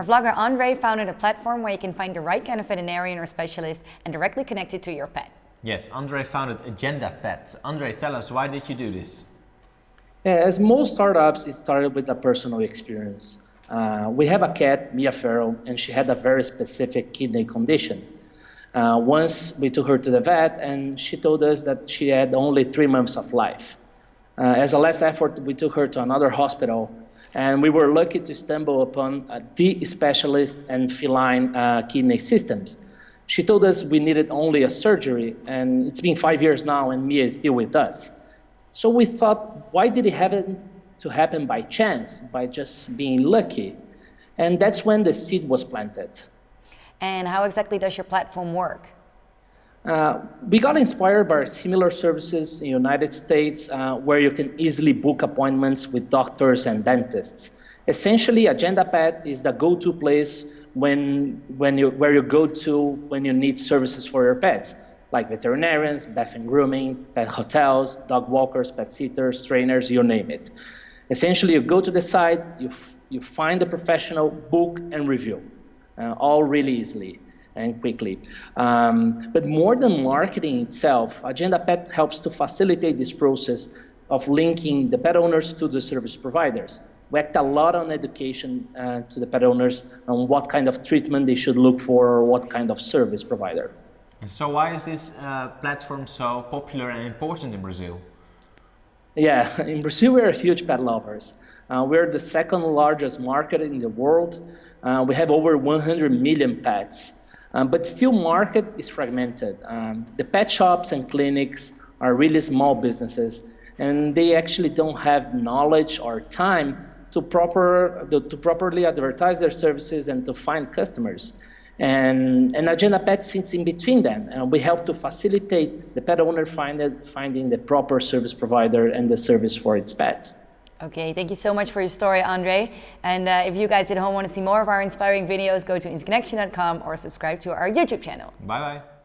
Our vlogger Andre founded a platform where you can find the right kind of veterinarian or specialist and directly connect it to your pet. Yes, Andre founded Agenda Pet. Andre, tell us, why did you do this? As most startups, it started with a personal experience. Uh, we have a cat, Mia Farrow, and she had a very specific kidney condition. Uh, once we took her to the vet, and she told us that she had only three months of life. Uh, as a last effort, we took her to another hospital, and we were lucky to stumble upon uh, the specialist in feline uh, kidney systems. She told us we needed only a surgery, and it's been five years now, and Mia is still with us. So we thought, why did it happen to happen by chance, by just being lucky? And that's when the seed was planted. And how exactly does your platform work? Uh, we got inspired by similar services in the United States uh, where you can easily book appointments with doctors and dentists. Essentially, AgendaPet is the go-to place when, when you, where you go to when you need services for your pets like veterinarians, bath and grooming, pet hotels, dog walkers, pet sitters, trainers, you name it. Essentially, you go to the site, you, you find the professional, book and review, uh, all really easily and quickly. Um, but more than marketing itself, Agenda Pet helps to facilitate this process of linking the pet owners to the service providers. We act a lot on education uh, to the pet owners on what kind of treatment they should look for or what kind of service provider. So why is this uh, platform so popular and important in Brazil? Yeah, in Brazil we're huge pet lovers. Uh, we're the second largest market in the world. Uh, we have over 100 million pets. Um, but still market is fragmented. Um, the pet shops and clinics are really small businesses and they actually don't have knowledge or time to, proper, to, properly advertise their services and to find customers. And, and Agenda Pet sits in between them, and we help to facilitate the pet owner find it, finding the proper service provider and the service for its pet. Okay, thank you so much for your story, Andre. And uh, if you guys at home want to see more of our inspiring videos, go to interconnection.com or subscribe to our YouTube channel. Bye-bye.